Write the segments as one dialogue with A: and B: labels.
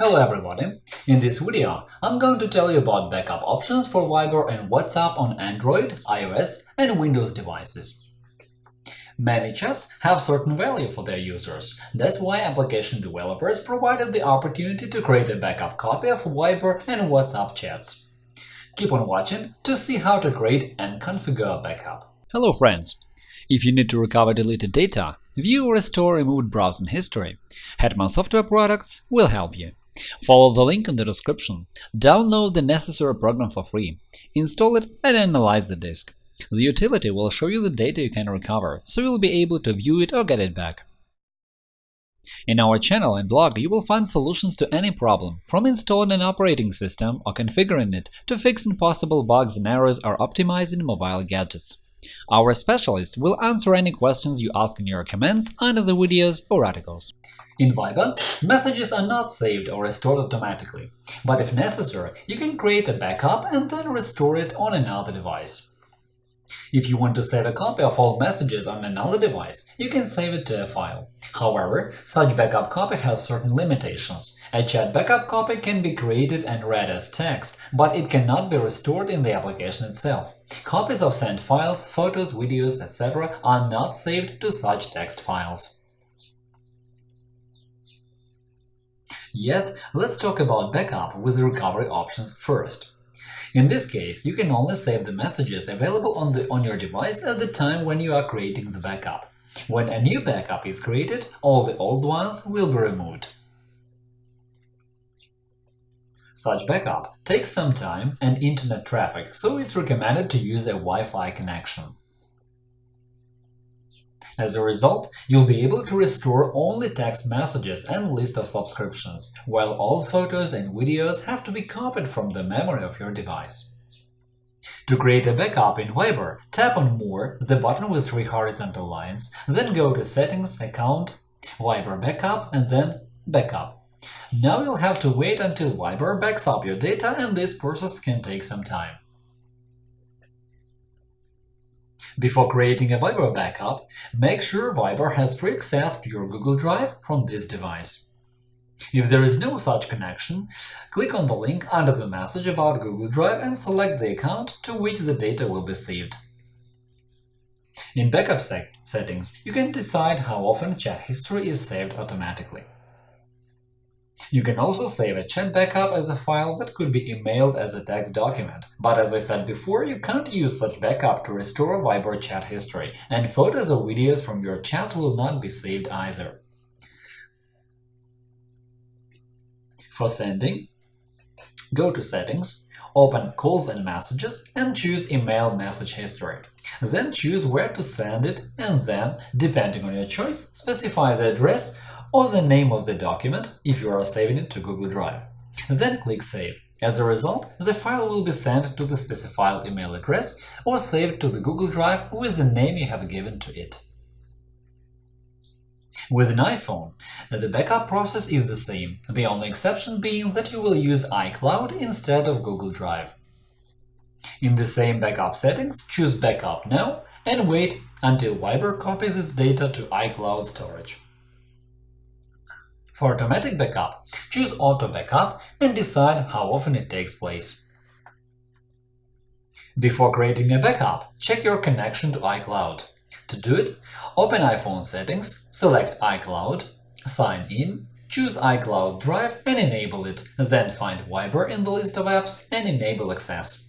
A: Hello everybody! In this video, I'm going to tell you about backup options for Viber and WhatsApp on Android, iOS and Windows devices. Many chats have certain value for their users. That's why application developers provided the opportunity to create a backup copy of Viber and WhatsApp chats. Keep on watching to see how to create and configure a backup.
B: Hello friends! If you need to recover deleted data, view or restore removed browsing history, Hetman Software Products will help you. Follow the link in the description, download the necessary program for free, install it and analyze the disk. The utility will show you the data you can recover, so you'll be able to view it or get it back. In our channel and blog you will find solutions to any problem, from installing an operating system or configuring it to fixing possible bugs and errors or optimizing mobile gadgets. Our specialists will answer any questions you ask in your comments under the videos or articles.
A: In Viber, messages are not saved or restored automatically, but if necessary, you can create a backup and then restore it on another device. If you want to save a copy of all messages on another device, you can save it to a file. However, such backup copy has certain limitations. A chat backup copy can be created and read as text, but it cannot be restored in the application itself. Copies of sent files, photos, videos, etc. are not saved to such text files. Yet, let's talk about backup with recovery options first. In this case, you can only save the messages available on, the, on your device at the time when you are creating the backup. When a new backup is created, all the old ones will be removed. Such backup takes some time and internet traffic, so it's recommended to use a Wi-Fi connection. As a result, you'll be able to restore only text messages and list of subscriptions, while all photos and videos have to be copied from the memory of your device. To create a backup in Viber, tap on More, the button with three horizontal lines, then go to Settings, Account, Viber Backup and then Backup. Now you'll have to wait until Viber backs up your data and this process can take some time. Before creating a Viber backup, make sure Viber has free access to your Google Drive from this device. If there is no such connection, click on the link under the message about Google Drive and select the account to which the data will be saved. In Backup settings, you can decide how often chat history is saved automatically. You can also save a chat backup as a file that could be emailed as a text document, but as I said before, you can't use such backup to restore Viber chat history, and photos or videos from your chats will not be saved either. For sending, go to Settings, open Calls and Messages and choose Email Message History. Then choose where to send it and then, depending on your choice, specify the address or the name of the document if you are saving it to Google Drive. Then click Save. As a result, the file will be sent to the specified email address or saved to the Google Drive with the name you have given to it. With an iPhone, the backup process is the same, the only exception being that you will use iCloud instead of Google Drive. In the same backup settings, choose Backup Now and wait until Viber copies its data to iCloud storage. For automatic backup, choose Auto Backup and decide how often it takes place. Before creating a backup, check your connection to iCloud. To do it, open iPhone settings, select iCloud, sign in, choose iCloud Drive and enable it, then find Viber in the list of apps and enable access.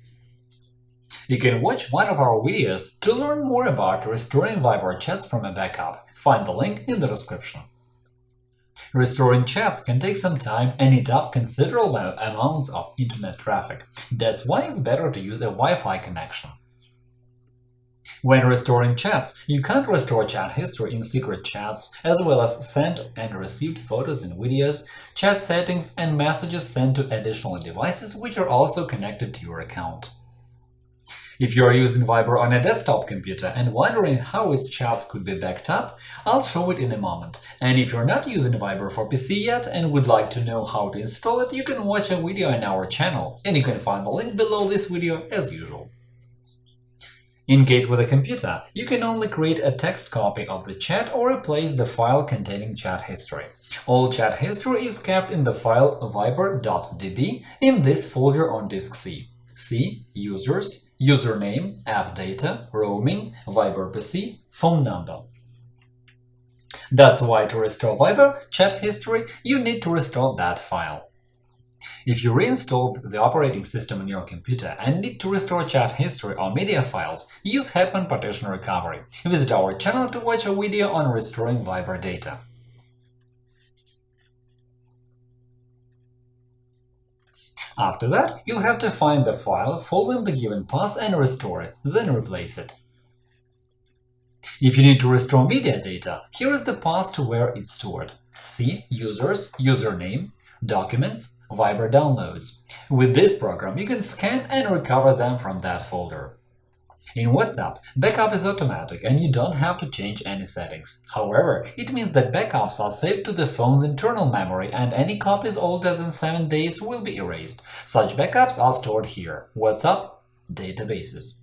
A: You can watch one of our videos to learn more about restoring Viber chats from a backup. Find the link in the description. Restoring chats can take some time and eat up considerable amounts of internet traffic. That's why it's better to use a Wi-Fi connection. When restoring chats, you can't restore chat history in secret chats, as well as sent and received photos and videos, chat settings, and messages sent to additional devices which are also connected to your account. If you are using Viber on a desktop computer and wondering how its chats could be backed up, I'll show it in a moment. And if you're not using Viber for PC yet and would like to know how to install it, you can watch a video on our channel, and you can find the link below this video as usual. In case with a computer, you can only create a text copy of the chat or replace the file containing chat history. All chat history is kept in the file viber.db in this folder on disk C. C. Users, username, app data, roaming, Viber PC, phone number. That's why to restore Viber chat history, you need to restore that file. If you reinstalled the operating system on your computer and need to restore chat history or media files, use Hetman Partition Recovery. Visit our channel to watch a video on restoring Viber data. After that, you'll have to find the file following the given path and restore it, then replace it. If you need to restore media data, here is the path to where it's stored. C Users, Username, Documents, Viber downloads. With this program, you can scan and recover them from that folder. In WhatsApp, backup is automatic and you don't have to change any settings. However, it means that backups are saved to the phone's internal memory and any copies older than 7 days will be erased. Such backups are stored here. WhatsApp Databases.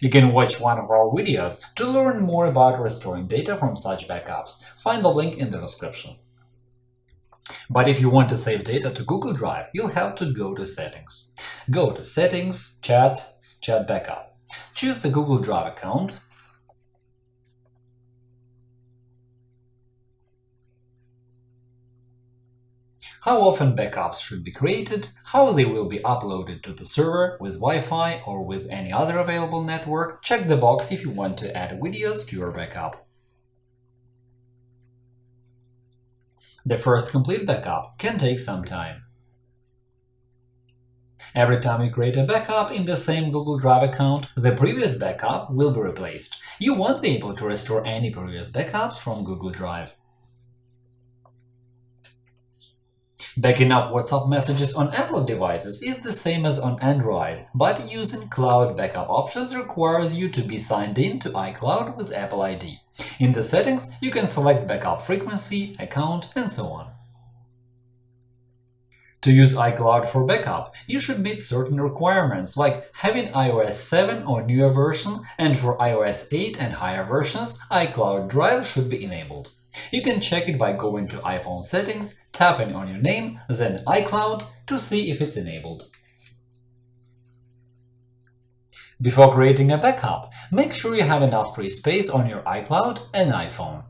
A: You can watch one of our videos to learn more about restoring data from such backups. Find the link in the description. But if you want to save data to Google Drive, you'll have to go to Settings. Go to Settings, Chat, Chat Backup. Choose the Google Drive account. How often backups should be created, how they will be uploaded to the server with Wi-Fi or with any other available network, check the box if you want to add videos to your backup. The first complete backup can take some time. Every time you create a backup in the same Google Drive account, the previous backup will be replaced. You won't be able to restore any previous backups from Google Drive. Backing up WhatsApp messages on Apple devices is the same as on Android, but using cloud backup options requires you to be signed in to iCloud with Apple ID. In the settings, you can select backup frequency, account, and so on. To use iCloud for backup, you should meet certain requirements, like having iOS 7 or newer version, and for iOS 8 and higher versions, iCloud Drive should be enabled. You can check it by going to iPhone settings, tapping on your name, then iCloud to see if it's enabled. Before creating a backup, make sure you have enough free space on your iCloud and iPhone.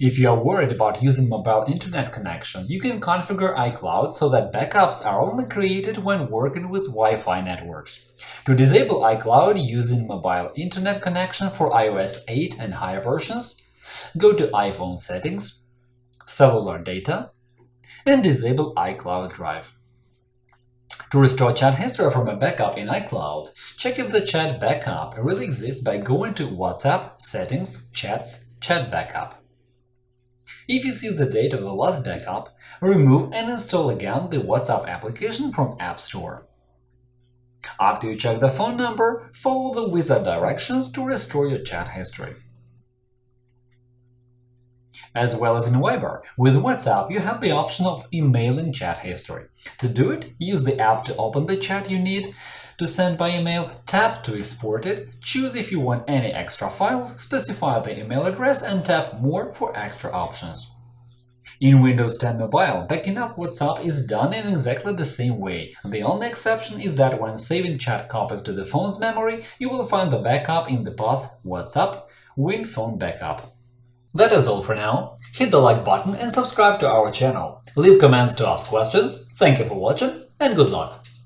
A: If you are worried about using mobile internet connection, you can configure iCloud so that backups are only created when working with Wi-Fi networks. To disable iCloud using mobile internet connection for iOS 8 and higher versions, go to iPhone Settings, Cellular Data, and disable iCloud Drive. To restore chat history from a backup in iCloud, check if the chat backup really exists by going to WhatsApp, Settings, Chats, Chat Backup. If you see the date of the last backup, remove and install again the WhatsApp application from App Store. After you check the phone number, follow the wizard directions to restore your chat history as well as in Viber. With WhatsApp, you have the option of emailing chat history. To do it, use the app to open the chat you need to send by email, tap to export it, choose if you want any extra files, specify the email address and tap More for extra options. In Windows 10 Mobile, backing up WhatsApp is done in exactly the same way. The only exception is that when saving chat copies to the phone's memory, you will find the backup in the path WhatsApp Win Phone Backup. That is all for now. Hit the like button and subscribe to our channel. Leave comments to ask questions. Thank you for watching and good luck!